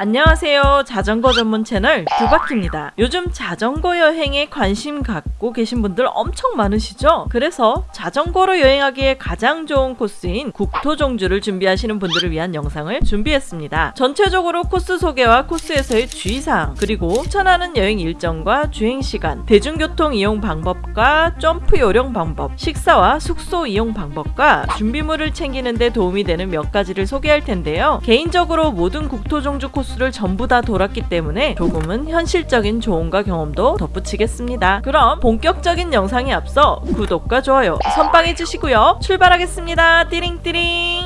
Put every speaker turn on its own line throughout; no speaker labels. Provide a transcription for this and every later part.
안녕하세요. 자전거 전문 채널 두바키입니다. 요즘 자전거 여행에 관심 갖고 계신 분들 엄청 많으시죠? 그래서 자전거로 여행하기에 가장 좋은 코스인 국토종주를 준비하시는 분들을 위한 영상을 준비했습니다. 전체적으로 코스 소개와 코스에서의 주의사항, 그리고 추천하는 여행 일정과 주행시간, 대중교통 이용 방법과 점프 요령 방법, 식사와 숙소 이용 방법과 준비물을 챙기는 데 도움이 되는 몇 가지를 소개할 텐데요. 개인적으로 모든 국토종주 코스 코스를 전부 다 돌았기 때문에 조금은 현실적인 조언과 경험도 덧붙이겠습니다. 그럼 본격적인 영상에 앞서 구독과 좋아요 선빵해 주시고요. 출발하겠습니다. 띠링띠링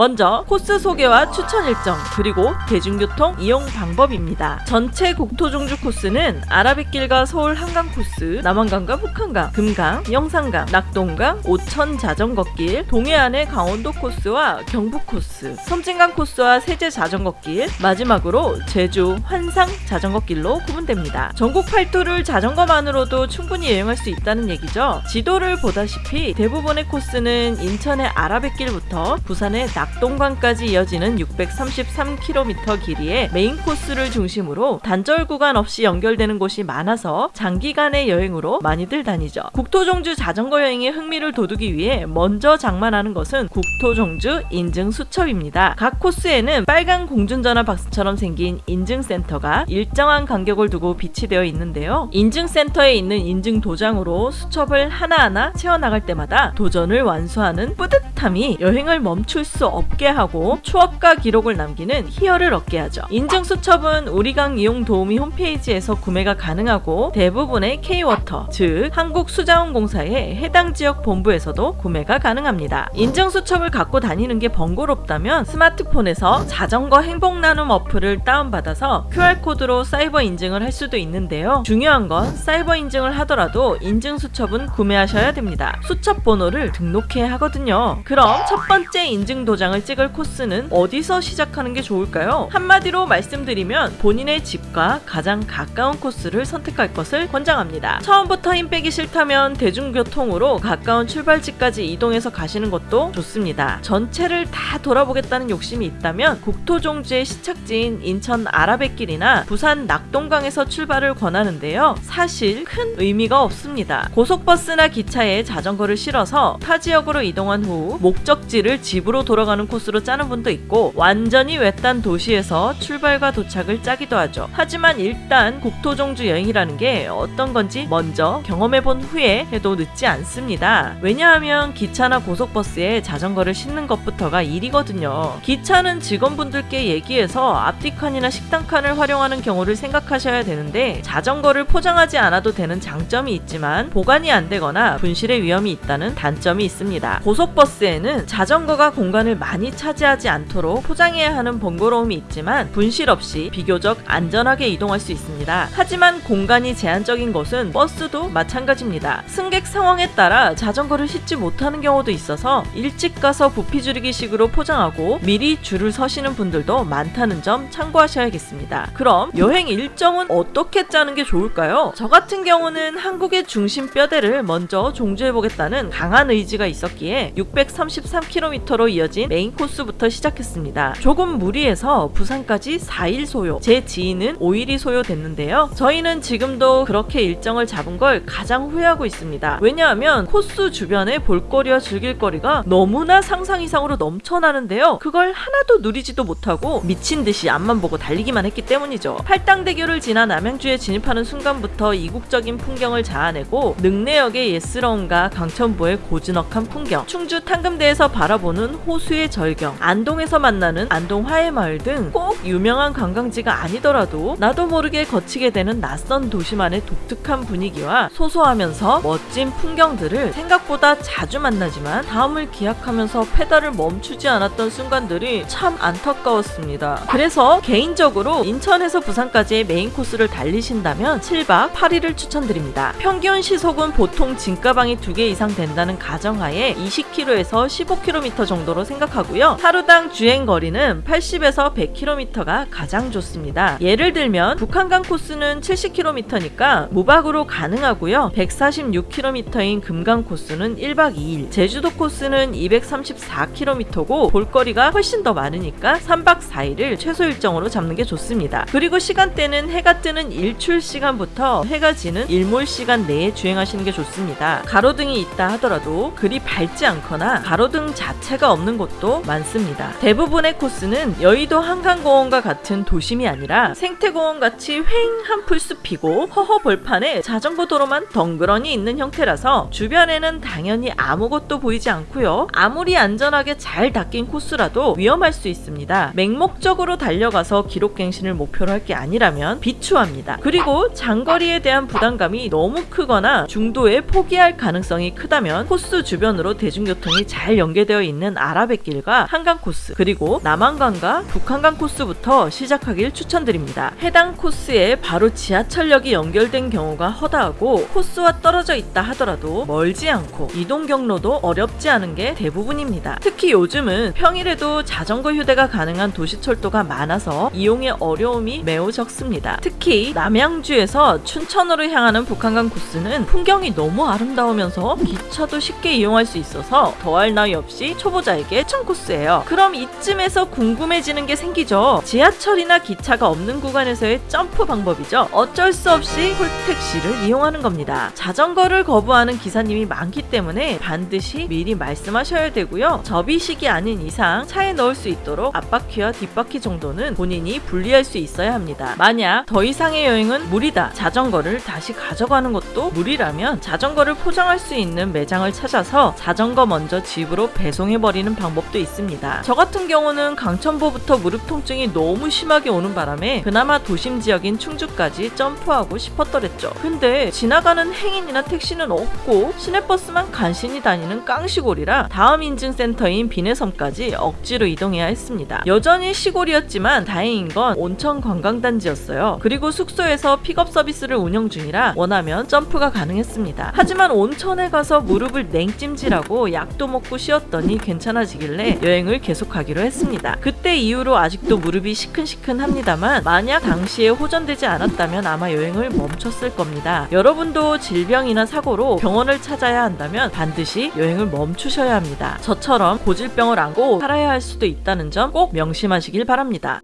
먼저 코스 소개와 추천 일정 그리고 대중교통 이용 방법입니다. 전체 국토 종주 코스는 아라뱃길과 서울 한강 코스, 남한강과 북한강, 금강, 영산강, 낙동강, 오천 자전거길, 동해안의 강원도 코스와 경북 코스, 섬진강 코스와 새재 자전거길, 마지막으로 제주 환상 자전거길로 구분됩니다. 전국 팔도를 자전거만으로도 충분히 여행할 수 있다는 얘기죠. 지도를 보다시피 대부분의 코스는 인천의 아라뱃길부터 부산의 낙동강까지 이어지는 633km 길이의 메인 코스를 중심으로 단절 구간 없이 연결되는 곳이 많아서 장기간의 여행으로 많이들 다니죠. 국토종주 자전거 여행에 흥미를 돋우기 위해 먼저 장만하는 것은 국토종주 인증 수첩입니다. 각 코스에는 빨간 공중전화 박스처럼 생긴 인증센터가 일정한 간격을 두고 비치되어 있는데요. 인증센터에 있는 인증 도장으로 수첩을 하나하나 채워나갈 때마다 도전을 완수하는 뿌듯함이 여행을 멈출 수 없게 하고 추억과 기록을 남기는 희열을 얻게 하죠. 인증 수첩은 우리강 이용 도우미 홈페이지에서 구매가 가능하고 대부분의 K-워터, 즉 한국수자원공사의 해당 지역 본부에서도 구매가 가능합니다. 인증 수첩을 갖고 다니는 게 번거롭다면 스마트폰에서 자전거 행복 나눔 어플을 다운받아서 QR코드로 사이버 인증을 할 수도 있는데요. 중요한 건 사이버 인증을 하더라도 인증 수첩은 구매하셔야 됩니다. 수첩 번호를 등록해야 하거든요. 그럼 첫 번째 인증 도장 도장을 찍을 코스는 어디서 시작하는 게 좋을까요? 한마디로 말씀드리면 본인의 집과 가장 가까운 코스를 선택할 것을 권장합니다. 처음부터 힘 빼기 싫다면 대중교통으로 가까운 출발지까지 이동해서 가시는 것도 좋습니다. 전체를 다 돌아보겠다는 욕심이 있다면 국토종주의 시착지인 인천 아라뱃길이나 부산 낙동강에서 출발을 권하는데요. 사실 큰 의미가 없습니다. 고속버스나 기차에 자전거를 실어서 타 지역으로 이동한 후 목적지를 집으로 돌아가 들어가는 코스로 짜는 분도 있고 완전히 외딴 도시에서 출발과 도착을 짜기도 하죠. 하지만 일단 국토종주 여행이라는 게 어떤 건지 먼저 경험해본 후에 해도 늦지 않습니다. 왜냐하면 기차나 고속버스에 자전거를 싣는 것부터가 일이거든요. 기차는 직원분들께 얘기해서 앞뒤 칸이나 식당 칸을 활용하는 경우를 생각하셔야 되는데 자전거를 포장하지 않아도 되는 장점이 있지만 보관이 안 되거나 분실의 위험이 있다는 단점이 있습니다. 고속버스에는 자전거가 공간을 많이 차지하지 않도록 포장해야 하는 번거로움이 있지만 분실 없이 비교적 안전하게 이동할 수 있습니다. 하지만 공간이 제한적인 것은 버스도 마찬가지입니다. 승객 상황에 따라 자전거를 싣지 못하는 경우도 있어서 일찍 가서 부피 줄이기 식으로 포장하고 미리 줄을 서시는 분들도 많다는 점 참고하셔야겠습니다. 그럼 여행 일정은 어떻게 짜는 게 좋을까요? 저 같은 경우는 한국의 중심 뼈대를 먼저 종주해보겠다는 강한 의지가 있었기에 633km로 이어진 메인 코스부터 시작했습니다. 조금 무리해서 부산까지 4일 소요, 제 지인은 5일이 소요됐는데요. 저희는 지금도 그렇게 일정을 잡은 걸 가장 후회하고 있습니다. 왜냐하면 코스 주변에 볼거리와 즐길거리가 너무나 상상 이상으로 넘쳐나는데요. 그걸 하나도 누리지도 못하고 미친 듯이 앞만 보고 달리기만 했기 때문이죠. 팔당대교를 지나 남양주에 진입하는 순간부터 이국적인 풍경을 자아내고 능내역의 예스러움과 강천보의 고즈넉한 풍경, 충주 탄금대에서 바라보는 호수의 호수의 절경, 안동에서 만나는 안동 하회마을 등 꼭 유명한 관광지가 아니더라도 나도 모르게 거치게 되는 낯선 도시만의 독특한 분위기와 소소하면서 멋진 풍경들을 생각보다 자주 만나지만 다음을 기약하면서 페달을 멈추지 않았던 순간들이 참 안타까웠습니다. 그래서 개인적으로 인천에서 부산까지의 메인 코스를 달리신다면 7박 8일을 추천드립니다. 평균 시속은 보통 짐가방이 2개 이상 된다는 가정하에 20km에서 15km 정도로 생각 생각하고요. 하루당 주행 거리는 80에서 100km가 가장 좋습니다. 예를 들면 북한강 코스는 70km니까 무박으로 가능하고요. 146km인 금강 코스는 1박 2일, 제주도 코스는 234km고 볼거리가 훨씬 더 많으니까 3박 4일을 최소 일정으로 잡는 게 좋습니다. 그리고 시간대는 해가 뜨는 일출 시간부터 해가 지는 일몰 시간 내에 주행하시는 게 좋습니다. 가로등이 있다 하더라도 그리 밝지 않거나 가로등 자체가 없는 곳도 많습니다. 대부분의 코스는 여의도 한강공원과 같은 도심이 아니라 생태공원 같이 휑 한 풀 숲이고 허허 벌판에 자전거 도로만 덩그러니 있는 형태라서 주변에는 당연히 아무것도 보이지 않고요. 아무리 안전하게 잘 닦인 코스라도 위험할 수 있습니다. 맹목적으로 달려가서 기록갱신을 목표로 할 게 아니라면 비추합니다. 그리고 장거리에 대한 부담감이 너무 크거나 중도에 포기할 가능성이 크다면 코스 주변으로 대중교통이 잘 연계되어 있는 아라뱃길과 한강 코스 그리고 남한강과 북한강 코스부터 시작하길 추천드립니다. 해당 코스에 바로 지하철역이 연결된 경우가 허다하고 코스와 떨어져 있다 하더라도 멀지 않고 이동 경로도 어렵지 않은 게 대부분입니다. 특히 요즘은 평일에도 자전거 휴대가 가능한 도시철도가 많아서 이용의 어려움이 매우 적습니다. 특히 남양주에서 춘천으로 향하는 북한강 코스는 풍경이 너무 아름다우면서 기차도 쉽게 이용할 수 있어서 더할 나위 없이 초보자에게 추천 코스예요. 그럼 이쯤에서 궁금해지는 게 생기죠. 지하철이나 기차가 없는 구간에서의 점프 방법이죠. 어쩔 수 없이 홀택시를 이용하는 겁니다. 자전거를 거부하는 기사님이 많기 때문에 반드시 미리 말씀하셔야 되고요. 접이식이 아닌 이상 차에 넣을 수 있도록 앞바퀴와 뒷바퀴 정도는 본인이 분리할 수 있어야 합니다. 만약 더 이상의 여행은 무리다. 자전거를 다시 가져가는 것도 무리라면 자전거를 포장할 수 있는 매장을 찾아서 자전거 먼저 집으로 배송해버리는 방법 도 있습니다. 저 같은 경우는 강천보부터 무릎 통증이 너무 심하게 오는 바람에 그나마 도심 지역인 충주까지 점프하고 싶었더랬죠. 근데 지나가는 행인이나 택시는 없고 시내버스만 간신히 다니는 깡시골이라 다음 인증센터인 비내섬까지 억지로 이동해야 했습니다. 여전히 시골이었지만 다행인 건 온천 관광단지였어요. 그리고 숙소에서 픽업 서비스를 운영 중이라 원하면 점프가 가능했습니다. 하지만 온천에 가서 무릎을 냉찜질하고 약도 먹고 쉬었더니 괜찮아지 길래 여행을 계속하기로 했습니다. 그때 이후로 아직도 무릎이 시큰시큰합니다만 만약 당시에 호전되지 않았다면 아마 여행을 멈췄을 겁니다. 여러분도 질병이나 사고로 병원을 찾아야 한다면 반드시 여행을 멈추셔야 합니다. 저처럼 고질병을 안고 살아야 할 수도 있다는 점 꼭 명심하시길 바랍니다.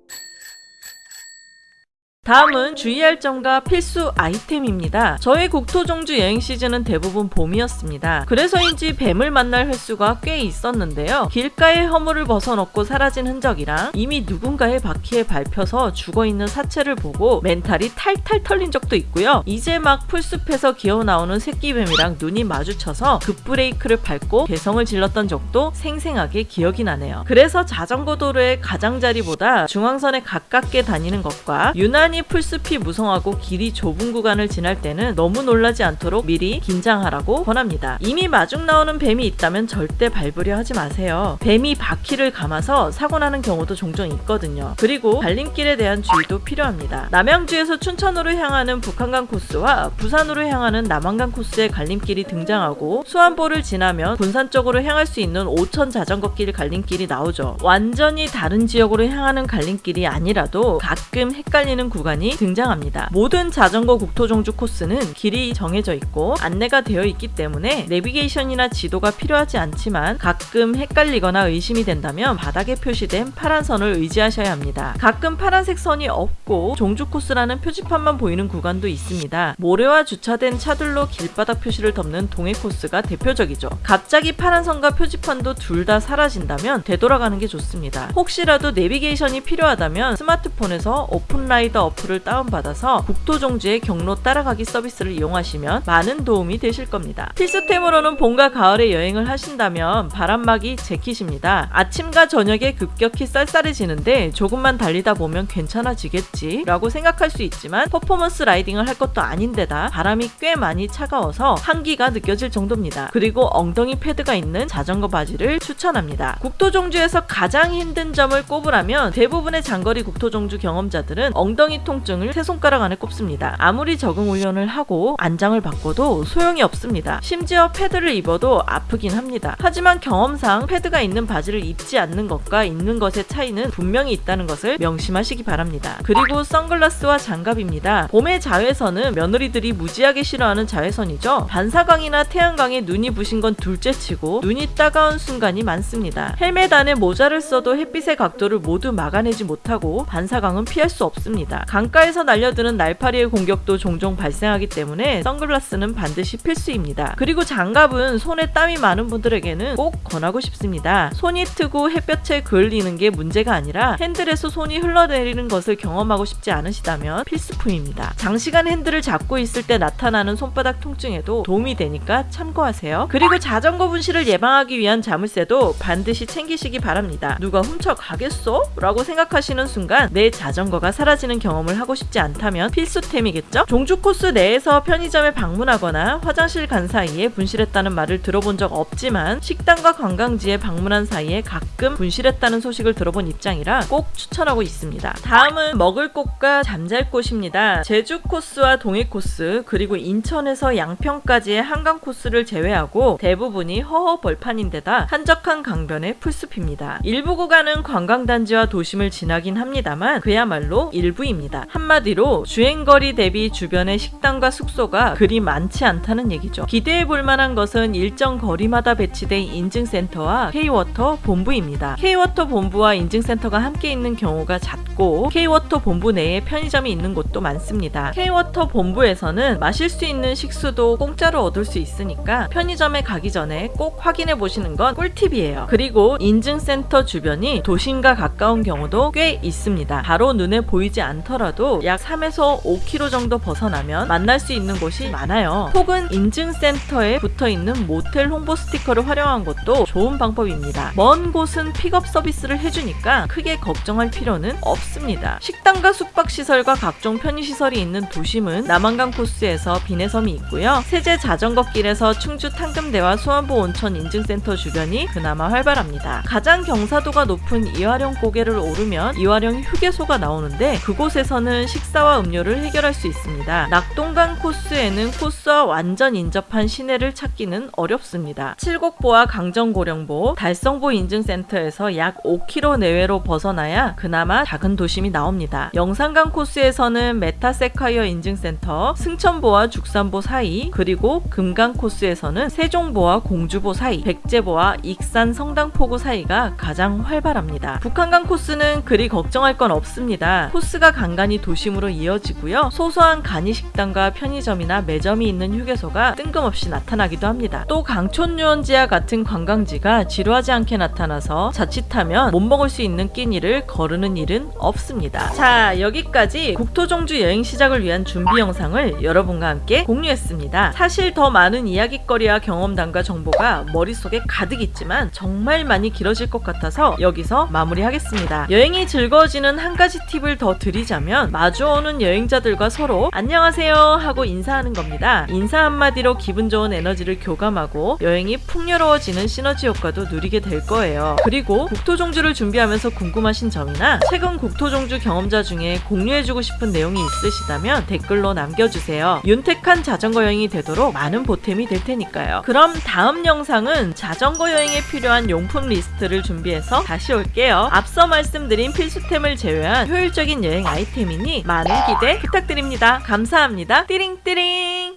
다음은 주의할 점과 필수 아이템입니다. 저의 국토종주 여행 시즌은 대부분 봄이었습니다. 그래서인지 뱀을 만날 횟수가 꽤 있었는데요. 길가에 허물을 벗어놓고 사라진 흔적이랑 이미 누군가의 바퀴에 밟혀서 죽어있는 사체를 보고 멘탈이 탈탈 털린 적도 있고요. 이제 막 풀숲에서 기어나오는 새끼뱀이랑 눈이 마주쳐서 급브레이크를 밟고 개성을 질렀던 적도 생생하게 기억이 나네요. 그래서 자전거 도로의 가장자리보다 중앙선에 가깝게 다니는 것과 유난히 풀숲이 무성하고 길이 좁은 구간을 지날 때는 너무 놀라지 않도록 미리 긴장하라고 권합니다. 이미 마중 나오는 뱀이 있다면 절대 밟으려 하지 마세요. 뱀이 바퀴를 감아서 사고 나는 경우도 종종 있거든요. 그리고 갈림길에 대한 주의도 필요합니다. 남양주에서 춘천으로 향하는 북한강 코스와 부산으로 향하는 남한강 코스의 갈림길이 등장하고 수안보를 지나면 본산 쪽으로 향할 수 있는 오천 자전거길 갈림길이 나오죠. 완전히 다른 지역으로 향하는 갈림길이 아니라도 가끔 헷갈리는 구간 이 등장합니다. 모든 자전거 국토종주 코스는 길이 정해져 있고 안내가 되어 있기 때문에 내비게이션이나 지도가 필요하지 않지만 가끔 헷갈리거나 의심이 된다면 바닥에 표시된 파란 선을 의지하셔야 합니다. 가끔 파란색 선이 없고 종주 코스라는 표지판만 보이는 구간도 있습니다. 모래와 주차된 차들로 길바닥 표시를 덮는 동해 코스가 대표적이죠. 갑자기 파란 선과 표지판도 둘 다 사라진다면 되돌아가는 게 좋습니다. 혹시라도 내비게이션이 필요하다면 스마트폰에서 오픈라이더 어플을 다운받아서 국토종주의 경로 따라가기 서비스를 이용하시면 많은 도움이 되실 겁니다. 필수템으로는 봄과 가을에 여행을 하신다면 바람막이 재킷입니다. 아침과 저녁에 급격히 쌀쌀해지는데 조금만 달리다 보면 괜찮아지겠지 라고 생각할 수 있지만 퍼포먼스 riding을 할 것도 아닌데다 바람이 꽤 많이 차가워서 한기가 느껴질 정도입니다. 그리고 엉덩이 패드가 있는 자전거 바지를 추천합니다. 국토종주에서 가장 힘든 점을 꼽으라면 대부분의 장거리 국토종주 경험자들은 엉덩이 엉덩이 통증을 세 손가락 안에 꼽습니다. 아무리 적응 훈련을 하고 안장을 바꿔도 소용이 없습니다. 심지어 패드를 입어도 아프긴 합니다. 하지만 경험상 패드가 있는 바지를 입지 않는 것과 입는 것의 차이는 분명히 있다는 것을 명심하시기 바랍니다. 그리고 선글라스와 장갑입니다. 봄의 자외선은 며느리들이 무지하게 싫어하는 자외선이죠. 반사광이나 태양광에 눈이 부신 건 둘째치고 눈이 따가운 순간이 많습니다. 헬멧 안에 모자를 써도 햇빛의 각도를 모두 막아내지 못하고 반사광은 피할 수 없습니다. 강가에서 날려드는 날파리의 공격도 종종 발생하기 때문에 선글라스는 반드시 필수입니다. 그리고 장갑은 손에 땀이 많은 분들에게는 꼭 권하고 싶습니다. 손이 트고 햇볕에 그을리는 게 문제가 아니라 핸들에서 손이 흘러내리는 것을 경험하고 싶지 않으시다면 필수품입니다. 장시간 핸들을 잡고 있을 때 나타나는 손바닥 통증에도 도움이 되니까 참고하세요. 그리고 자전거 분실을 예방하기 위한 자물쇠도 반드시 챙기시기 바랍니다. 누가 훔쳐 가겠어? 라고 생각하시는 순간 내 자전거가 사라지는 경 험을 하고 싶지 않다면 필수템이겠죠? 종주 코스 내에서 편의점에 방문하거나 화장실 간 사이에 분실했다는 말을 들어본 적 없지만 식당과 관광지에 방문한 사이에 가끔 분실했다는 소식을 들어본 입장이라 꼭 추천하고 있습니다. 다음은 먹을 곳과 잠잘 곳입니다. 제주 코스와 동해 코스 그리고 인천에서 양평까지의 한강 코스를 제외하고 대부분이 허허 벌판인데다 한적한 강변의 풀숲입니다. 일부 구간은 관광단지와 도심을 지나긴 합니다만 그야말로 일부입니다. 한마디로 주행거리 대비 주변의 식당과 숙소가 그리 많지 않다는 얘기죠. 기대해 볼 만한 것은 일정 거리마다 배치된 인증센터와 K-워터 본부입니다. K-워터 본부와 인증센터가 함께 있는 경우가 잦고 K-워터 본부 내에 편의점이 있는 곳도 많습니다. K-워터 본부에서는 마실 수 있는 식수도 공짜로 얻을 수 있으니까 편의점에 가기 전에 꼭 확인해 보시는 건 꿀팁이에요. 그리고 인증센터 주변이 도심과 가까운 경우도 꽤 있습니다. 바로 눈에 보이지 않더라도 약 3에서 5km 정도 벗어나면 만날 수 있는 곳이 많아요. 혹은 인증센터에 붙어 있는 모텔 홍보 스티커를 활용한 것도 좋은 방법입니다. 먼 곳은 픽업 서비스를 해주니까 크게 걱정할 필요는 없습니다. 식당과 숙박시설과 각종 편의시설이 있는 도심은 남한강 코스에서 비내섬이 있고요. 새재 자전거길에서 충주 탄금대와 수안보 온천 인증센터 주변이 그나마 활발합니다. 가장 경사도가 높은 이화령 고개를 오르면 이화령 휴게소가 나오는데 그곳에서 는 식사와 음료를 해결할 수 있습니다. 낙동강 코스에는 코스와 완전 인접한 시내를 찾기는 어렵습니다. 칠곡보와 강정고령보, 달성보 인증센터에서 약 5km 내외로 벗어나야 그나마 작은 도심이 나옵니다. 영산강 코스에서는 메타세쿼이아 인증센터, 승촌보와 죽산보 사이, 그리고 금강 코스에서는 세종보와 공주보 사이, 백제보와 익산 성당포구 사이가 가장 활발합니다. 북한강 코스는 그리 걱정할 건 없습니다. 코스가 간간히 도심으로 이어지고요. 소소한 간이식당과 편의점이나 매점이 있는 휴게소가 뜬금없이 나타나기도 합니다. 또 강촌 유원지와 같은 관광지가 지루하지 않게 나타나서 자칫하면 못 먹을 수 있는 끼니를 거르는 일은 없습니다. 자 여기까지 국토종주 여행 시작을 위한 준비 영상을 여러분과 함께 공유했습니다. 사실 더 많은 이야기거리와 경험담과 정보가 머릿속에 가득 있지만 정말 많이 길어질 것 같아서 여기서 마무리하겠습니다. 여행이 즐거워지는 한 가지 팁을 더 드리자면 마주오는 여행자들과 서로 안녕하세요 하고 인사하는 겁니다. 인사 한마디로 기분 좋은 에너지를 교감하고 여행이 풍요로워지는 시너지 효과도 누리게 될 거예요. 그리고 국토종주를 준비하면서 궁금하신 점이나 최근 국토종주 경험자 중에 공유해주고 싶은 내용이 있으시다면 댓글로 남겨주세요. 윤택한 자전거 여행이 되도록 많은 보탬이 될 테니까요. 그럼 다음 영상은 자전거 여행에 필요한 용품 리스트를 준비해서 다시 올게요. 앞서 말씀드린 필수템을 제외한 효율적인 여행 아이템이니 많은 기대 부탁드립니다. 감사합니다. 띠링띠링